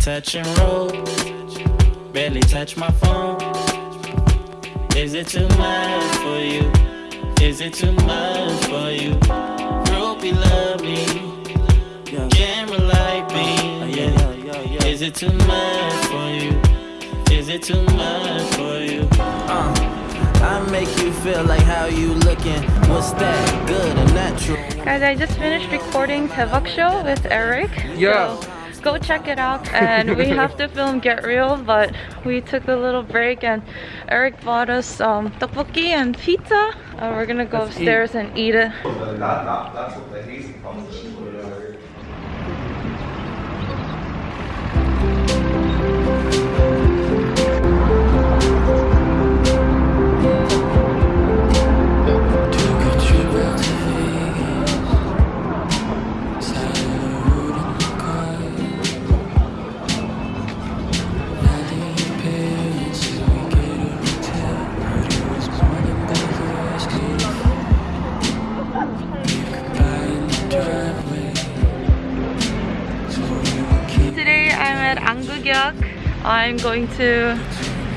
touch and roll. Barely touch my phone. Is it too much for you? Is it too much for you? Groupie love me. Camera like me. Yeah. Is it too much for you? Is it too much for you? Uh, I make you feel like how you looking. What's that? Good and natural. Guys, I just finished recording Daebak Show with Eric. Yeah. So go check it out and we have to film Get Real but we took a little break and Eric bought us um, tteokbokki and pizza. Uh, we're gonna go Let's upstairs and eat it. I'm going to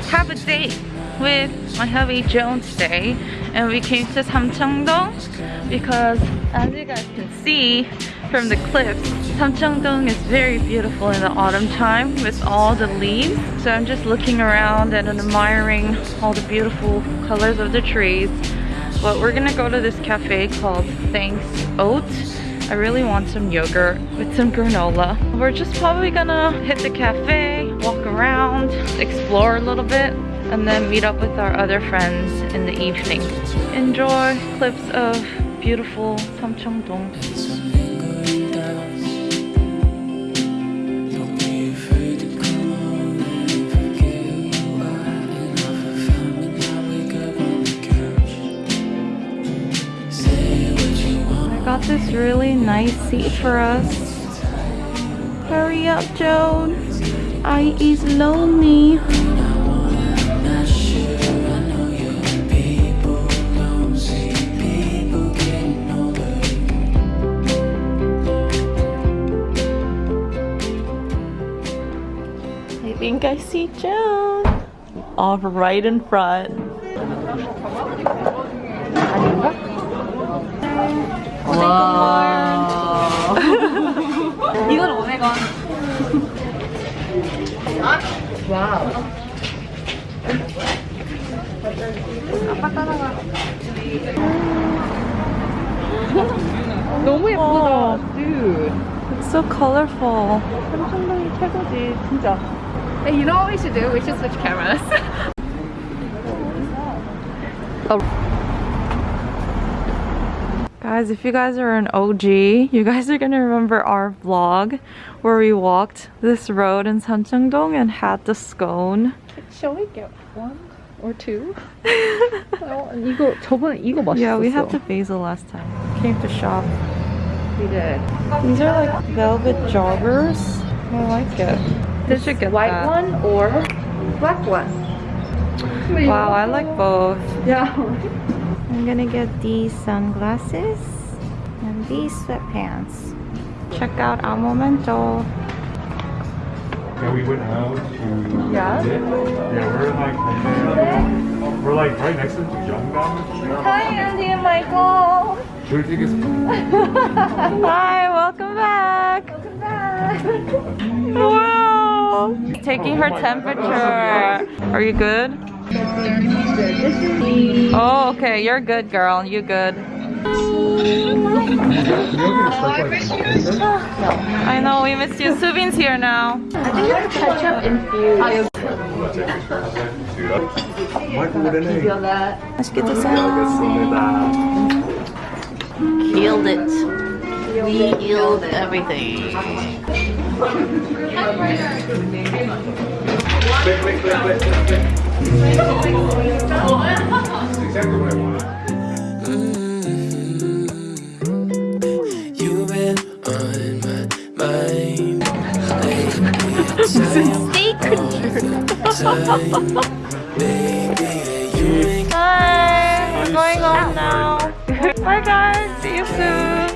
have a date with my hubby Jones today and we came to Samcheongdong because as you guys can see from the clips Samcheongdong is very beautiful in the autumn time with all the leaves. So I'm just looking around and admiring all the beautiful colors of the trees. But we're gonna go to this cafe called Thanks Oat. I really want some yogurt with some granola. We're just probably gonna hit the cafe, around, explore a little bit, and then meet up with our other friends in the evening. Enjoy clips of beautiful Samcheongdong. I got this really nice seat for us. Hurry up, Jones. I is lonely. I think I see Jones. All right in front. 와. 이건 500원. 와우. 너무 예쁘다. Dude. It's so colorful. 삼성동이 최고지, 진짜. Hey, you know what we should do? We should switch cameras. Guys, if you guys are an OG, you guys are gonna remember our vlog where we walked this road in Samcheongdong and had the scone. Shall we get one or two? Yeah, we had the basil last time. Came to shop. We did. These are like velvet joggers. I like it. This should get white that. one or black one. Wow, I like both. Yeah. I'm gonna get these sunglasses and these sweatpants. Check out our momento. Yeah, we went out to. Yeah? Yeah, we're like okay, we're like right next to Jungdam. Hi, Andy and Michael. Should we take a Hi, welcome back. Welcome back. wow. Oh Taking her temperature. Are you good? Oh, okay. You're good, girl. You good. I know we missed you. Subin's here now. Ketchup infused. 맛있게 드세요. Killed it. We killed everything. You've been on my mind lately. Hi, we're going home now. Bye guys, see you soon.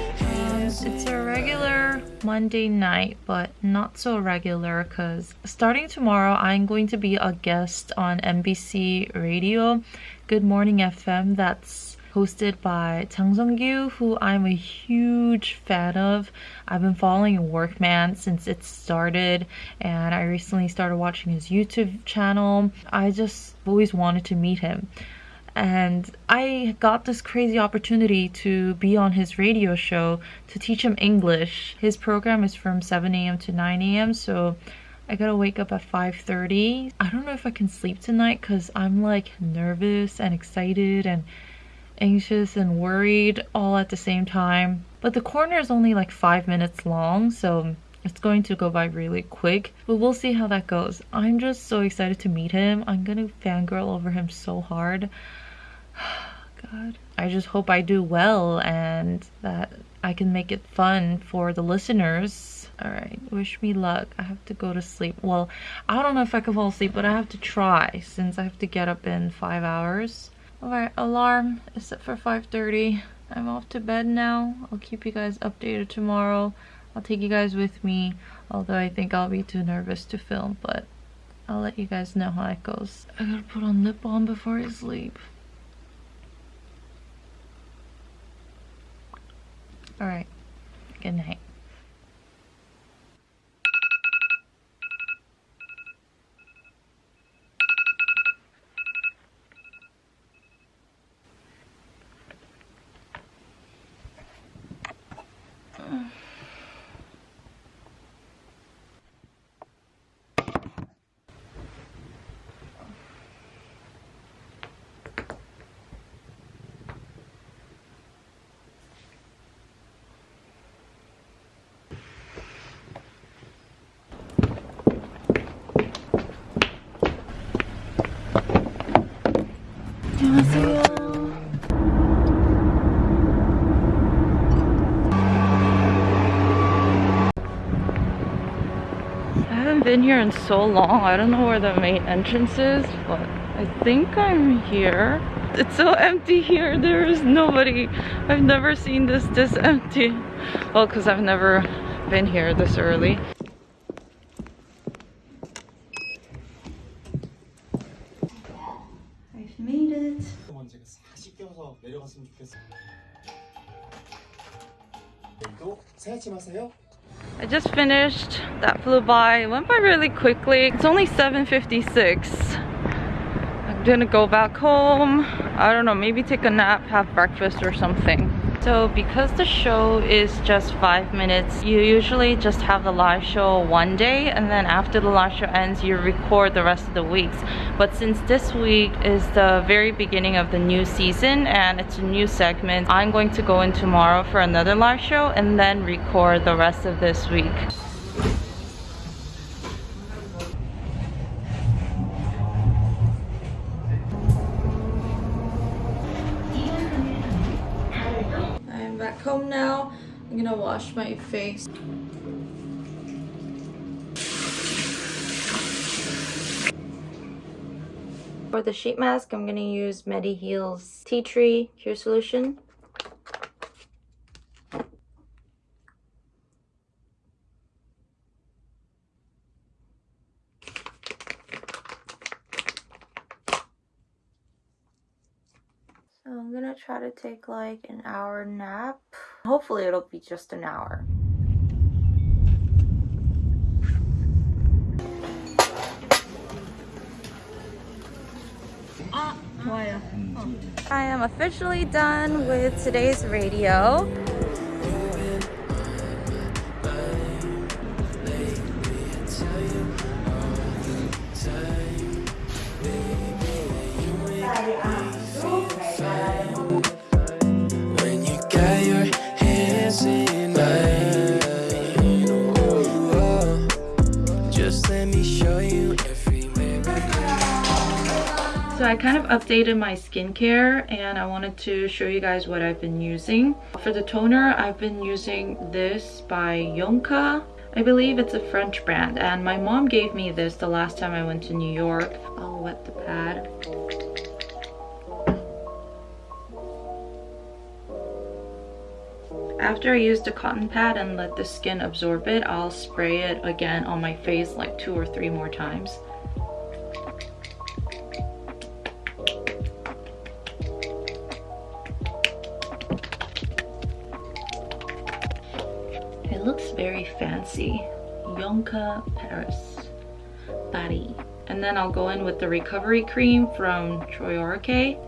It's a regular Monday night, but not so regular because starting tomorrow, I'm going to be a guest on MBC Radio, Good Morning FM. That's hosted by Chang Sung-gyu, who I'm a huge fan of. I've been following Workman since it started, and I recently started watching his YouTube channel. I just always wanted to meet him and I got this crazy opportunity to be on his radio show to teach him English. His program is from 7 a.m. to 9 a.m. so I gotta wake up at 5.30. I don't know if I can sleep tonight because I'm like nervous and excited and anxious and worried all at the same time. But the corner is only like five minutes long so it's going to go by really quick, but we'll see how that goes. I'm just so excited to meet him. I'm gonna fangirl over him so hard. God. I just hope I do well and that I can make it fun for the listeners. Alright, wish me luck. I have to go to sleep. Well, I don't know if I can fall asleep, but I have to try since I have to get up in five hours. Alright, alarm is set for 5.30. I'm off to bed now. I'll keep you guys updated tomorrow. I'll take you guys with me, although I think I'll be too nervous to film, but I'll let you guys know how it goes. I gotta put on lip balm before I sleep. Alright. Good night. Mm. Been here in so long. I don't know where the main entrance is, but I think I'm here. It's so empty here. There is nobody. I've never seen this this empty. Well, because I've never been here this early. I just finished. That flew by. It went by really quickly. It's only 7.56. I'm gonna go back home. I don't know, maybe take a nap, have breakfast or something. So because the show is just five minutes, you usually just have the live show one day and then after the live show ends, you record the rest of the weeks. But since this week is the very beginning of the new season and it's a new segment, I'm going to go in tomorrow for another live show and then record the rest of this week. Home now. I'm gonna wash my face. For the sheet mask, I'm gonna use Mediheal's Tea Tree Cure Solution. gonna try to take like an hour nap. Hopefully it'll be just an hour. Uh, I am officially done with today's radio. I kind of updated my skincare and I wanted to show you guys what I've been using. For the toner, I've been using this by Yonka. I believe it's a French brand and my mom gave me this the last time I went to New York. I'll wet the pad. After I use the cotton pad and let the skin absorb it, I'll spray it again on my face like two or three more times. It looks very fancy. Yonka Paris Body. And then I'll go in with the recovery cream from Troiareuke.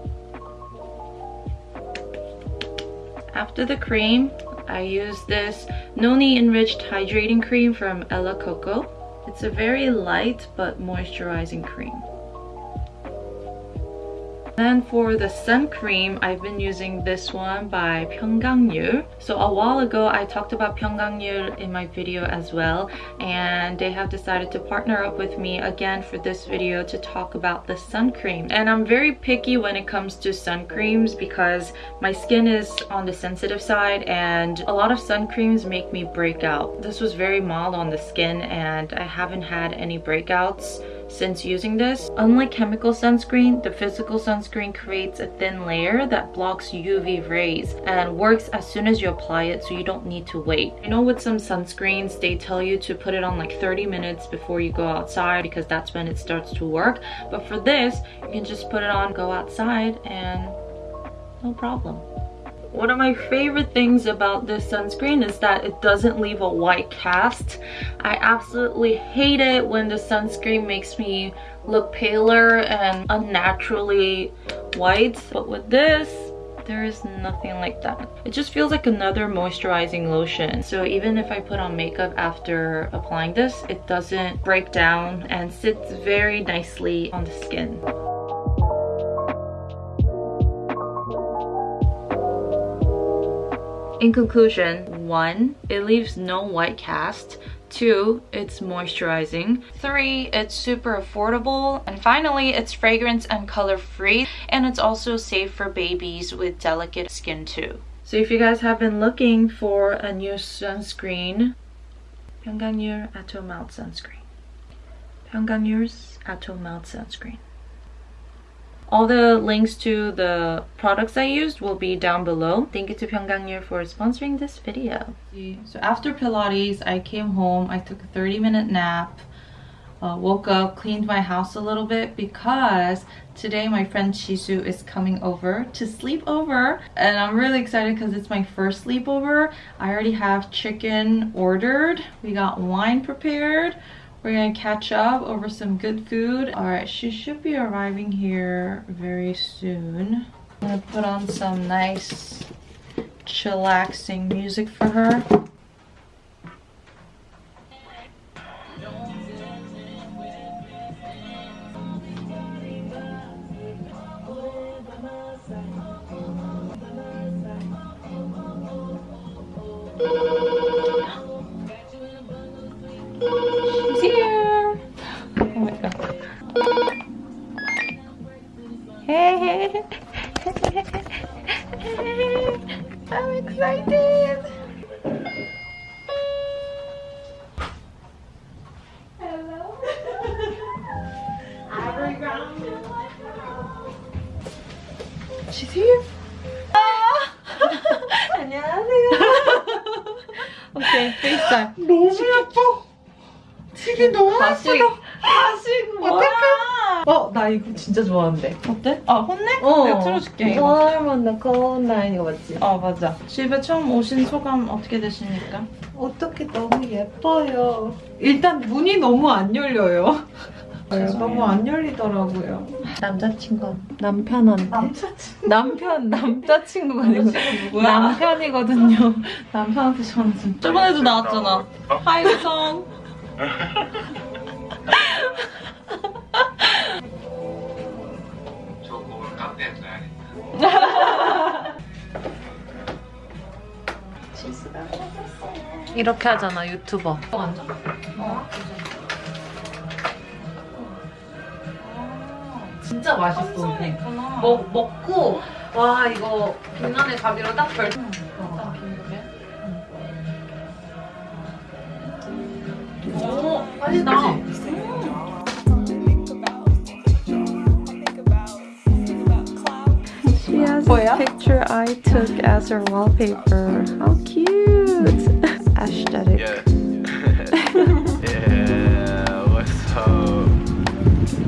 After the cream, I use this Noni Enriched Hydrating Cream from Ella Coco. It's a very light but moisturizing cream. Then for the sun cream, I've been using this one by Pyunkang Yul. So a while ago, I talked about Pyunkang Yul in my video as well. And they have decided to partner up with me again for this video to talk about the sun cream. And I'm very picky when it comes to sun creams because my skin is on the sensitive side and a lot of sun creams make me break out. This was very mild on the skin and I haven't had any breakouts since using this. Unlike chemical sunscreen, the physical sunscreen creates a thin layer that blocks UV rays and works as soon as you apply it so you don't need to wait. I know with some sunscreens, they tell you to put it on like 30 minutes before you go outside because that's when it starts to work. But for this, you can just put it on, go outside and no problem. One of my favorite things about this sunscreen is that it doesn't leave a white cast. I absolutely hate it when the sunscreen makes me look paler and unnaturally white. But with this, there is nothing like that. It just feels like another moisturizing lotion. So even if I put on makeup after applying this, it doesn't break down and sits very nicely on the skin. In conclusion, one, it leaves no white cast. Two, it's moisturizing. Three, it's super affordable. And finally, it's fragrance and color free. And it's also safe for babies with delicate skin too. So if you guys have been looking for a new sunscreen, Pyunkang Yul Atom Melt Sunscreen. Pyunkang Yul's Atom Melt Sunscreen. All the links to the products I used will be down below. Thank you to Pyunkang Yul for sponsoring this video. So after Pilates, I came home. I took a 30 minute nap. Uh, woke up, cleaned my house a little bit because today my friend Shisu is coming over to sleep over and I'm really excited because it's my first sleepover. I already have chicken ordered. We got wine prepared. We're gonna catch up over some good food. All right, she should be arriving here very soon. I'm gonna put on some nice chillaxing music for her. 예쁘다. 다시 어떡해? 어, 나 이거 진짜 좋아한대. 어때? 아 혼내? 어. 내가 틀어줄게. 얼마나 거운나 이거 맞지? 어 맞아. 집에 처음 오신 소감 어떻게 되십니까? 어떻게 너무 예뻐요. 일단 문이 너무 안 열려요. 너무 안 열리더라고요. 남자친구 남편한테 남자친구. 남편 남자친구가 아니고? 남편이거든요. 남편한테 전화 좀. 저번에도 나왔잖아. 하이성. 이렇게 하잖아 유튜버. 진짜 맛있어 먹, 먹고 와 이거 빛나는 가비로 딱 결정 맛있다. 뭐야? picture I took as her wallpaper. How cute! Aesthetic. Yeah. yeah, what's up?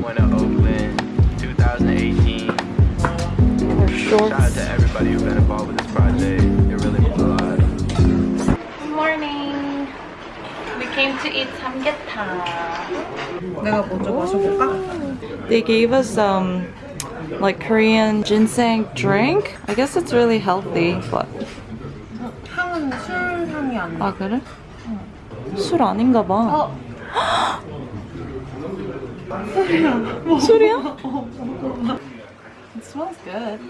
Went to Oakland 2018. Her Shout out shorts. to everybody who's been involved with this project. came to eat samgyetang. 내가 먼저 마셔볼까? They gave us um like Korean ginseng drink. I guess it's really healthy, but 향은 술 향이 안 나. 아 그래? 술 아닌가 봐. 술이야? It smells good.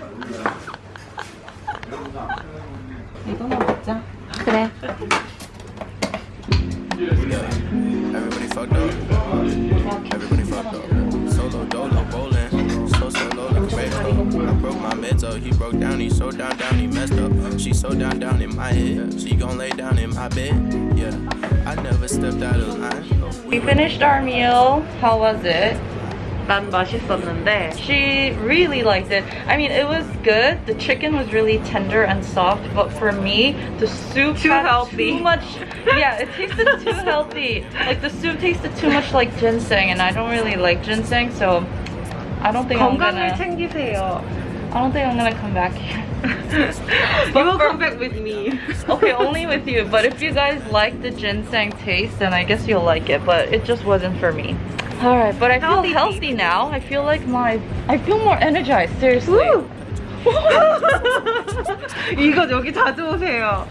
이거나 먹자. 그래. Everybody fucked up. Everybody fucked up. Solo dolo bowling. So solo like a radar. I broke my meds up. He broke down. He so down down. He messed up. She so down down in my head. She gon' lay down in my bed. Yeah. I never stepped out of line. We finished our meal. How was it? 난 맛있었는데 She really liked it. I mean, it was good. The chicken was really tender and soft, but for me, the soup Too had healthy. Too much. Yeah, it tasted too healthy. Like the soup tasted too much like ginseng, and I don't really like ginseng, so I don't think I'm 건강을 gonna. 챙기세요. I don't think I'm gonna come back here. You will come back with me. okay, only with you. But if you guys like the ginseng taste, then I guess you'll like it. But it just wasn't for me. All right, but I feel Healthy healthy now. I feel like my, I feel more energized. Seriously. 이거 여기 자주 오세요.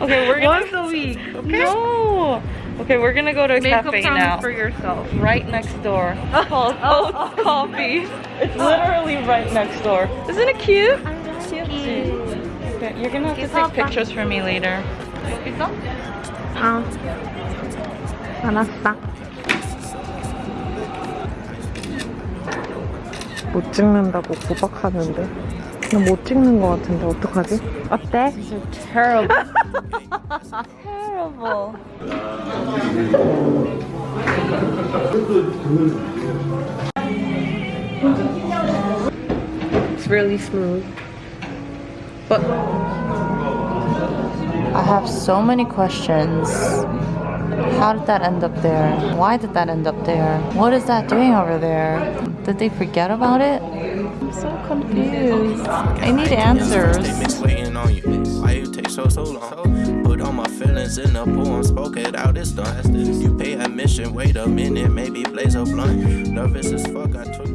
Okay, we're gonna. Once a week. Okay. No. Okay, we're gonna go to a Make up cafe time now. for yourself. Right next door. Called Oats Coffee. It's literally right next door. Isn't it cute? Cute. Okay, you're gonna have to take pictures for me later. 있어? 아, 알았어. 못 찍는다고 구박하는데. 나못 찍는 거 같은데 어떡하지? 어때? Terrible. Terrible. It's really smooth. But I have so many questions. How did that end up there? Why did that end up there? What is that doing over there? Did they forget about it? I'm so confused. I need They answers. miss waiting on you. Why you take so so long? Put all my feelings in a poem, spoke it out, it's done. You pay admission, wait a minute, maybe blaze a blunt. Nervous as fuck, I took